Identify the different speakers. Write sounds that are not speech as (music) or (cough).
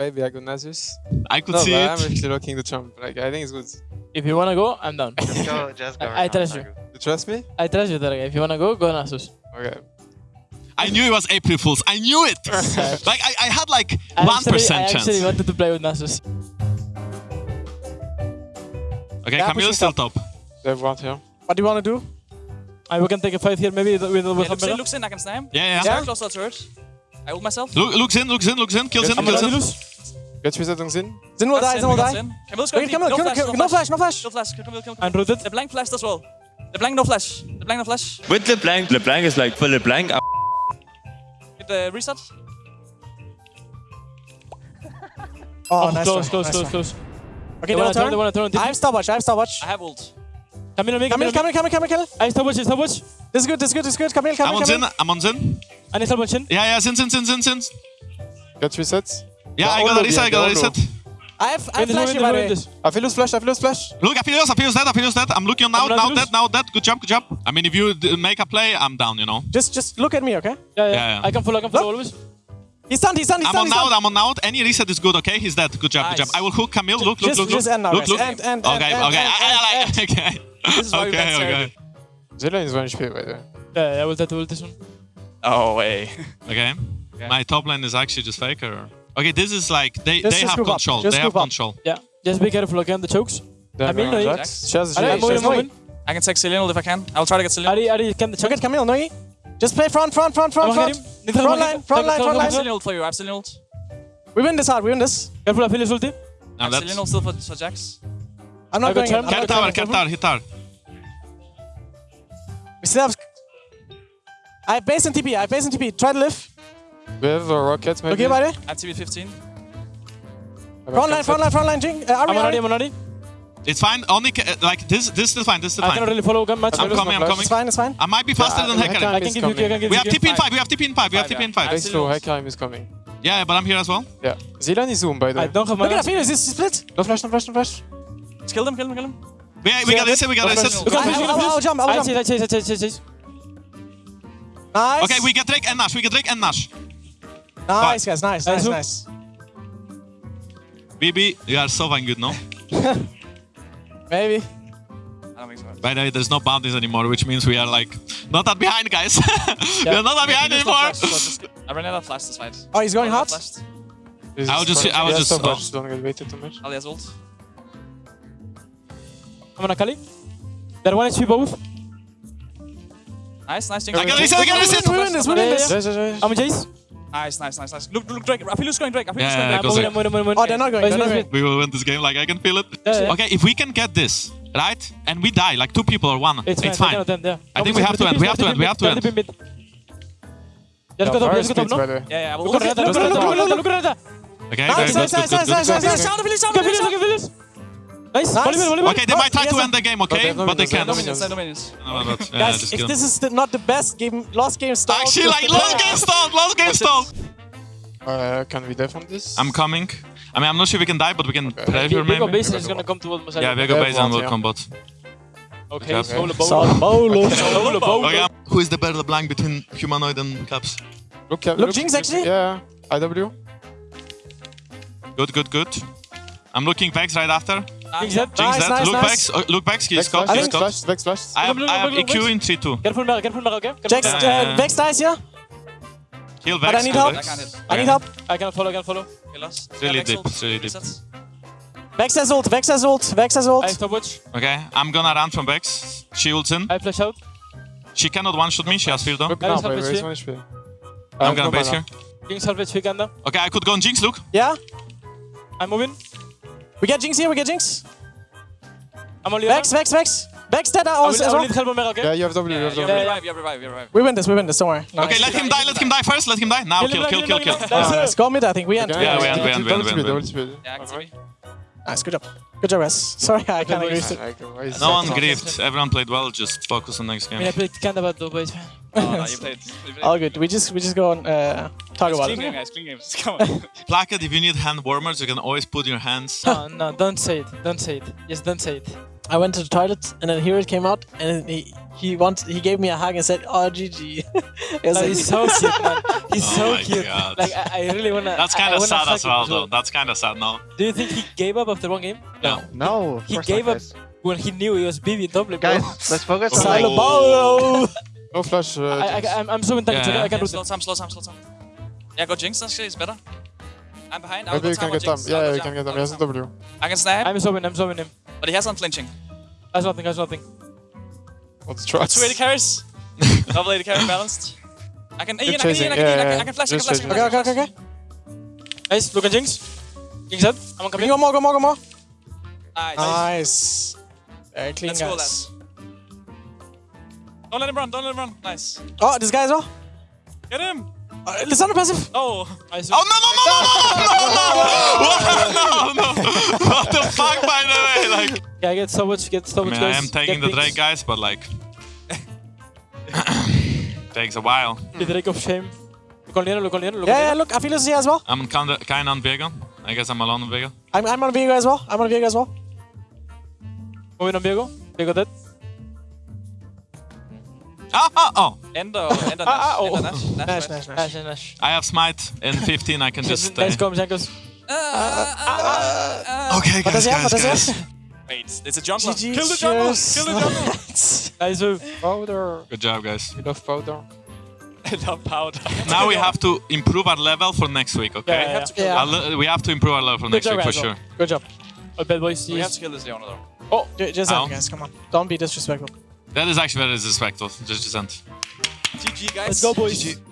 Speaker 1: Maybe I go Nasus.
Speaker 2: I could
Speaker 1: No,
Speaker 2: see
Speaker 1: but
Speaker 2: it.
Speaker 1: I'm actually looking to jump. Like, I think it's good.
Speaker 3: If you wanna go, I'm down.
Speaker 4: Just go, (laughs) just go.
Speaker 3: I- I trust you.
Speaker 4: Sagu.
Speaker 1: You trust me?
Speaker 3: I trust you, Targa. If you wanna go, go Nasus.
Speaker 1: Okay.
Speaker 2: I knew it was April Fools. I knew it. (laughs) like I, I had like
Speaker 3: I
Speaker 2: one
Speaker 3: actually-
Speaker 2: percent
Speaker 3: I actually wanted to play with Nasus.
Speaker 2: Okay,
Speaker 5: Yeah,
Speaker 2: Camille's
Speaker 5: pushing
Speaker 2: still top.
Speaker 1: They have here.
Speaker 5: What do you want to do?
Speaker 3: Uh, we can take a fight here, maybe with, with
Speaker 6: Yeah, looks in,
Speaker 3: Hamburger.
Speaker 6: looks in, I can snipe
Speaker 2: Yeah, Yeah,
Speaker 6: yeah. Close to the turret. I ult myself.
Speaker 2: Look, looks in, looks in, looks in, kills in, kills in.
Speaker 3: Lose.
Speaker 1: Get reset on Zin.
Speaker 5: Zin will
Speaker 6: That's
Speaker 5: die,
Speaker 6: in,
Speaker 5: Zin will
Speaker 6: we got
Speaker 5: die.
Speaker 6: in. Camille's
Speaker 5: Wait,
Speaker 6: going
Speaker 5: Camille,
Speaker 6: deep.
Speaker 5: Camille,
Speaker 6: No
Speaker 5: Camille,
Speaker 6: flash,
Speaker 5: no flash, no flash.
Speaker 6: No flash. Camille, Camille.
Speaker 3: I'm rooted.
Speaker 6: LeBlanc flashed as well. LeBlanc no flash. LeBlanc no flash.
Speaker 7: With LeBlanc, LeBlanc is like for LeBlanc.
Speaker 6: Get the reset.
Speaker 5: Oh,
Speaker 3: Oh,
Speaker 5: nice
Speaker 3: close,
Speaker 5: one,
Speaker 3: close,
Speaker 5: nice
Speaker 3: close,
Speaker 5: one.
Speaker 3: close.
Speaker 5: Okay,
Speaker 3: They
Speaker 5: they
Speaker 3: wanna turn,
Speaker 5: turn.
Speaker 3: they wanna turn.
Speaker 5: I have stopwatch, I have stopwatch.
Speaker 6: I have ult.
Speaker 3: Camille, me,
Speaker 5: Camille, Camille, Camille, Camille, Camille.
Speaker 3: I have stopwatch, I have stopwatch.
Speaker 5: This is good, this is good, this is good. Camille,
Speaker 2: I'm
Speaker 5: Camille,
Speaker 2: on Zin,
Speaker 5: Camille.
Speaker 2: I'm on Zin.
Speaker 3: I need stopwatch in.
Speaker 2: Yeah, yeah, Zin, Zin, Zin, Zin, Zin.
Speaker 1: Get resets.
Speaker 2: Yeah,
Speaker 1: The
Speaker 2: I got a
Speaker 1: Olo,
Speaker 2: reset, I got a reset.
Speaker 5: I have, I
Speaker 3: Win
Speaker 5: have
Speaker 3: this,
Speaker 5: flash
Speaker 3: win
Speaker 5: you, by the
Speaker 3: this,
Speaker 5: way.
Speaker 3: win this.
Speaker 1: Aphelios flash, Aphelios flash.
Speaker 2: Look, Aphelios, Aphelios dead, Aphelios dead. I'm looking now, now
Speaker 3: not
Speaker 2: dead, now dead. Good job, good job. I mean, if you make a play, I'm down, you know.
Speaker 5: Just, just look at me, okay?
Speaker 3: Yeah, yeah.
Speaker 2: Yeah, yeah.
Speaker 3: I can follow, I can follow always.
Speaker 5: He's stunned, he's stunned, he's
Speaker 2: I'm on out. I'm on out. Any reset is good, okay? He's dead. Good job, good job. I will hook Camille. Look, look,
Speaker 5: Just-
Speaker 2: look, look.
Speaker 5: just end now,
Speaker 2: look,
Speaker 5: guys.
Speaker 2: look.
Speaker 5: End, end,
Speaker 2: okay,
Speaker 5: end,
Speaker 2: okay.
Speaker 5: end, (laughs)
Speaker 2: I- I
Speaker 5: end,
Speaker 2: like- okay.
Speaker 6: This is why we
Speaker 2: Okay,
Speaker 6: bet
Speaker 2: okay.
Speaker 1: Zilean is 1 HP, by the way.
Speaker 3: Yeah, yeah, I will try to ult this one.
Speaker 6: Oh, way.
Speaker 2: Okay. (laughs)
Speaker 6: Okay.
Speaker 2: My top lane is actually just faker. Okay, this is like they
Speaker 5: Just-
Speaker 2: they
Speaker 5: just
Speaker 2: have control.
Speaker 5: Just
Speaker 2: They have
Speaker 5: up.
Speaker 2: control.
Speaker 3: Yeah, just be careful, okay, on the chokes. I mean, no,
Speaker 1: Jax. Shaz,
Speaker 3: Ari,
Speaker 1: Jay,
Speaker 3: I'm moving,
Speaker 1: Shaz.
Speaker 3: I'm moving.
Speaker 6: I can take Zilean if I can. I'll try to get Zilean.
Speaker 3: Ari, Ari, can the
Speaker 5: Look
Speaker 3: choke?
Speaker 5: at Camille, Noi. Just play front, front, front, front,
Speaker 3: I'm
Speaker 5: front.
Speaker 3: him.
Speaker 5: Front line, front line, front
Speaker 3: come,
Speaker 6: I have
Speaker 5: line.
Speaker 3: come,
Speaker 6: ult for you. I have Zilean ult.
Speaker 5: We win this hard, we win this.
Speaker 3: Careful, Aphelios ulti.
Speaker 6: I
Speaker 2: Now
Speaker 6: have
Speaker 2: that's
Speaker 6: Zilean ult still for, for Jax.
Speaker 5: I'm not
Speaker 3: got
Speaker 5: going in.
Speaker 3: charm.
Speaker 5: I'm
Speaker 2: Cap
Speaker 5: not
Speaker 2: tower,
Speaker 5: going
Speaker 2: cap
Speaker 5: in.
Speaker 2: tower, hit tower.
Speaker 5: We still have... I have base and TP, I have base and TP. Try to live.
Speaker 1: We have a rocket, maybe.
Speaker 5: Okay, buddy.
Speaker 6: I have TP 15.
Speaker 1: I
Speaker 5: Front line, front line, front line, Jing. Uh, Ari,
Speaker 3: I'm on Ari,
Speaker 5: Ari.
Speaker 3: I'm on Ari.
Speaker 2: It's fine. Only ca- uh, like this. This is still fine. This is still
Speaker 3: I cannot
Speaker 2: fine.
Speaker 3: really follow much.
Speaker 2: I'm coming. I'm coming.
Speaker 5: It's fine, it's fine.
Speaker 2: I might be faster than
Speaker 1: Yeah,
Speaker 2: Hecarim.
Speaker 1: Hecarim
Speaker 3: I can give you, I can give
Speaker 2: We
Speaker 3: you.
Speaker 2: have TP in five. We have TP in five. We have TP in five.
Speaker 1: Thanks to Hecarim is coming.
Speaker 2: Yeah, but I'm here as well.
Speaker 1: Yeah. Zilean is zoom, by the
Speaker 3: I
Speaker 1: way.
Speaker 3: don't have
Speaker 5: Look at Aphelios, this is split.
Speaker 1: No flash, no flash, no flash.
Speaker 6: Just kill them, kill them, kill them.
Speaker 2: We, we got this. We got this.
Speaker 5: I, I, I, I'll jump, I'll jump.
Speaker 3: chase, I chase, I chase, chase, chase.
Speaker 5: Nice.
Speaker 2: Okay, we get Drake and Nash. We get Drake and Nash.
Speaker 5: Nice, guys, nice, nice,
Speaker 3: Nice.
Speaker 5: nice.
Speaker 2: BB, you are so fucking good, no? (laughs)
Speaker 5: Maybe.
Speaker 6: I don't think so.
Speaker 2: By the way, there's no bounties anymore, which means we are like not that behind, guys. (laughs) We are not that behind anymore.
Speaker 6: flash, so just- I ran out of flash this fight.
Speaker 5: Oh, he's going hot?
Speaker 6: of flash.
Speaker 1: This
Speaker 2: I
Speaker 1: is
Speaker 2: was just- I was just-
Speaker 1: stop
Speaker 2: oh.
Speaker 1: watch, Don't get weighted too much.
Speaker 6: Alias ult.
Speaker 3: I'm on Akali. They're one HP both.
Speaker 6: Nice, nice. Jinx.
Speaker 2: I got reset, I got reset.
Speaker 5: We win this, we win this.
Speaker 3: I'm Jace.
Speaker 6: Nice, nice, nice, nice. Look, look, Drake. Aphelios going Drake. Aphelios
Speaker 2: Yeah,
Speaker 6: going
Speaker 2: yeah,
Speaker 6: Drake.
Speaker 2: goes
Speaker 3: I'm
Speaker 2: like-
Speaker 3: winning, I'm winning, I'm
Speaker 5: Oh, they're not going, they're not going.
Speaker 2: We will win this game, like I can feel it.
Speaker 3: Yeah, yeah.
Speaker 2: Okay, if we can get this, right, and we die, like two people or one,
Speaker 3: It's,
Speaker 2: it's,
Speaker 3: fine.
Speaker 2: fine.
Speaker 3: I yeah.
Speaker 2: I think we have to end, we have to end, we have to end.
Speaker 3: Let's go top, let's go top, no?
Speaker 6: Yeah, yeah.
Speaker 3: Look at
Speaker 6: ult.
Speaker 3: Renata, look at Renata, look at Renata, look at Renata.
Speaker 2: Okay,
Speaker 5: Nice, nice, nice, nice, nice, nice, nice.
Speaker 6: Sound, Aphelios, sound,
Speaker 3: Look at Nice,
Speaker 5: Nice.
Speaker 3: volleyball, volleyball.
Speaker 2: Okay, they might try
Speaker 5: Oh,
Speaker 2: to
Speaker 5: yes,
Speaker 2: end the game, okay?
Speaker 1: have no
Speaker 2: But they
Speaker 1: minions, they have
Speaker 2: can't.
Speaker 1: no
Speaker 6: Dominance, no dominance.
Speaker 2: No, but, yeah,
Speaker 5: Guys, if
Speaker 2: kill
Speaker 5: this is the, not the best game, last game start.
Speaker 2: Actually, like, last game stalled, last game stalled.
Speaker 1: Uh, can we defend this?
Speaker 2: I'm coming. I mean, I'm not sure we can die, but we can pressure
Speaker 3: Viego
Speaker 2: maybe.
Speaker 3: base is gonna come towards Mosaic.
Speaker 2: Yeah, Viego
Speaker 1: Yeah,
Speaker 2: base and
Speaker 1: bot,
Speaker 2: will
Speaker 1: yeah.
Speaker 2: come bot.
Speaker 3: Okay,
Speaker 2: Okay.
Speaker 3: solo bolo.
Speaker 5: Solo bolo.
Speaker 2: Okay, who is the better blank between humanoid and Caps?
Speaker 1: Look, uh,
Speaker 5: Look, Jinx, actually?
Speaker 1: Yeah, IW.
Speaker 2: Good, good, good. I'm looking Vex right after.
Speaker 3: Jinx dead.
Speaker 2: Jinx
Speaker 5: Nice,
Speaker 2: dead.
Speaker 5: nice,
Speaker 2: look
Speaker 5: nice.
Speaker 2: Vex. Uh, look Vex. He's
Speaker 1: Vex
Speaker 2: scout. He's
Speaker 1: Vex Vex flash.
Speaker 2: I have,
Speaker 3: Look, look,
Speaker 2: I have
Speaker 3: look, look,
Speaker 2: EQ
Speaker 3: Vex.
Speaker 2: in 3-2.
Speaker 3: Careful Mara, careful Mara, okay? Careful
Speaker 5: Jax,
Speaker 3: Mara.
Speaker 5: Uh, Vex dies here.
Speaker 2: Heal
Speaker 5: But
Speaker 2: Vex.
Speaker 5: I need help.
Speaker 2: Vex.
Speaker 6: I can't.
Speaker 5: I need help.
Speaker 3: I cannot follow, I can follow.
Speaker 6: Kill us.
Speaker 2: It's really deep, it's really deep.
Speaker 5: Vex has ult, Vex has ult, Vex has ult.
Speaker 3: I stopwatch.
Speaker 2: Okay, I'm gonna run from Vex. She ults in.
Speaker 3: I flash out.
Speaker 2: She cannot one-shot me. She has field down.
Speaker 1: Look
Speaker 3: I
Speaker 1: now,
Speaker 3: just have
Speaker 1: by
Speaker 3: to
Speaker 1: raise
Speaker 3: see.
Speaker 1: one HP. I
Speaker 2: I'm gonna base
Speaker 1: mana.
Speaker 2: here.
Speaker 3: Jinx half HP Ganda.
Speaker 2: Okay, I could go on Jinx. Look.
Speaker 5: Yeah?
Speaker 3: I'm moving.
Speaker 5: We get Jinx here, we get Jinx.
Speaker 3: I'm on
Speaker 5: Vex, Vex, Vex. Vex dead
Speaker 3: I
Speaker 5: also
Speaker 3: will,
Speaker 5: as
Speaker 3: I will
Speaker 5: well.
Speaker 3: need help on Mara, okay?
Speaker 1: Yeah, you have W, you
Speaker 6: Yeah,
Speaker 1: have
Speaker 6: you have revive, you have revive, you have revive.
Speaker 5: We win this, we win this, don't worry.
Speaker 2: Okay, let him die. Let him die first. Let him die. Now, kill, kill, kill, kill.
Speaker 5: Let's go mid, I think. We end.
Speaker 2: Yeah, we end, we end, we end,
Speaker 1: double speed, double speed.
Speaker 6: Yeah, activate.
Speaker 5: Nice, good job. Good job, guys. Sorry, I can't agree.
Speaker 3: boys.
Speaker 1: Like, why is
Speaker 2: No one
Speaker 1: not-
Speaker 2: griefed. Everyone played well. Just focus on next
Speaker 3: I mean, I
Speaker 2: game.
Speaker 3: played Ganda bad though, but
Speaker 6: Oh, (laughs) no, you played. you played.
Speaker 5: All good. We just we just go on uh, talk
Speaker 6: It's
Speaker 5: about
Speaker 6: clean game,
Speaker 5: it.
Speaker 6: guys. Clean games. (laughs) Come on. (laughs)
Speaker 2: Placket, if you need hand warmers, you can always put your hands.
Speaker 3: no, no, don't say it. Don't say it. Yes, don't say it.
Speaker 5: I went to the toilet and then Hero came out and he he want he gave me a hug and said, "Oh, GG." it like,
Speaker 3: he's so cute, man. He's
Speaker 2: Oh
Speaker 3: so cute.
Speaker 2: God.
Speaker 3: Like I, I really wanna.
Speaker 2: That's kind of sad as
Speaker 3: fucking
Speaker 2: well,
Speaker 3: do
Speaker 2: though. That's kind of sad now.
Speaker 3: Do you think he gave up after one game?
Speaker 2: No.
Speaker 4: No, of
Speaker 3: He gave up
Speaker 4: guys.
Speaker 3: when he knew he was BB in top.
Speaker 4: Guys, let's focus on
Speaker 5: Silent
Speaker 4: like,
Speaker 5: Ball.
Speaker 1: No flash. Uh,
Speaker 3: I, I, I'm, I'm so in
Speaker 2: Yeah,
Speaker 3: I,
Speaker 2: yeah.
Speaker 3: I can
Speaker 6: Yeah,
Speaker 3: do
Speaker 6: slow
Speaker 3: that.
Speaker 6: time, slow time, slow time. Yeah, go Jinx, actually, it's better. I'm behind. I'll
Speaker 1: Maybe
Speaker 6: go
Speaker 1: you can get them. Yeah, yeah,
Speaker 6: go
Speaker 1: you can get them.
Speaker 6: I'll
Speaker 1: He has
Speaker 6: go
Speaker 1: a
Speaker 6: jump.
Speaker 1: W.
Speaker 6: I can snap,
Speaker 3: I'm zooming, I'm zooming him.
Speaker 6: but he has unflinching.
Speaker 3: That's nothing, that's nothing.
Speaker 1: Let's try.
Speaker 6: Two AD carries. (laughs) Double AD carry balanced. I can, Ian, I can, Ian, I can,
Speaker 1: yeah,
Speaker 6: I can,
Speaker 1: yeah.
Speaker 6: I can flash, I can flash, I can flash.
Speaker 5: Okay, okay, okay.
Speaker 3: Nice, look at Jinx. Jinx head. I'm on
Speaker 5: Come
Speaker 3: coming.
Speaker 5: Go more, go more, go more.
Speaker 6: Nice.
Speaker 5: Nice. Very clean,
Speaker 6: Let's go,
Speaker 5: guys.
Speaker 6: lads. Don't let him run, don't let him run. Nice.
Speaker 5: Oh, this guy as well.
Speaker 6: Get him.
Speaker 5: Uh, Lissandra passive.
Speaker 6: Oh.
Speaker 3: Nice.
Speaker 2: Oh no no no no no no no no! no. What the fuck, by the way? Like,
Speaker 3: Yeah, get so much, get so
Speaker 2: I
Speaker 3: much.
Speaker 2: mean, I
Speaker 3: guys.
Speaker 2: am taking
Speaker 3: Get
Speaker 2: the Drake, guys, but like, takes a while.
Speaker 3: The Drake of shame. Look on Leona, look on Leona, look
Speaker 5: Yeah,
Speaker 3: on
Speaker 5: yeah,
Speaker 3: Leona.
Speaker 5: look, Aphelios is here as well.
Speaker 2: I'm kinda kind on Viego. I guess I'm alone on Viego.
Speaker 5: I'm, I'm on Viego as well. I'm on Viego as well.
Speaker 3: Moving on Viego. Viego dead.
Speaker 2: Ah ah (laughs) oh!
Speaker 6: Ender, Ender
Speaker 3: Ah, ah,
Speaker 6: Nash.
Speaker 3: oh.
Speaker 6: Ender Nash.
Speaker 5: Nice,
Speaker 6: Nash.
Speaker 5: nice, nice.
Speaker 3: Nash, Nash.
Speaker 2: I have smite in 15. I can just stay.
Speaker 3: Nice comms, Jankos.
Speaker 2: Okay,
Speaker 5: What
Speaker 2: guys,
Speaker 5: he have? What
Speaker 2: guys, guys.
Speaker 6: Wait, it's a jungler.
Speaker 5: GG,
Speaker 6: Kill the jungle.
Speaker 5: cheers.
Speaker 6: Kill the jungle.
Speaker 3: Nice move.
Speaker 1: Powder.
Speaker 2: Good job, guys.
Speaker 1: We love powder. (laughs)
Speaker 6: I love powder.
Speaker 2: Now we have to improve our level for next week, okay?
Speaker 3: Yeah, yeah, yeah.
Speaker 5: Yeah.
Speaker 2: We have to improve our level for
Speaker 3: Good
Speaker 2: next
Speaker 3: job,
Speaker 2: week for sure.
Speaker 5: Good job.
Speaker 3: Oh, bad boys.
Speaker 6: We have to kill this Leona though.
Speaker 5: Oh, just
Speaker 2: Ow.
Speaker 5: guys. Come on. Don't be disrespectful.
Speaker 2: That is actually very disrespectful. Just, just end.
Speaker 6: GG guys.
Speaker 3: Let's go, boys.
Speaker 1: GG.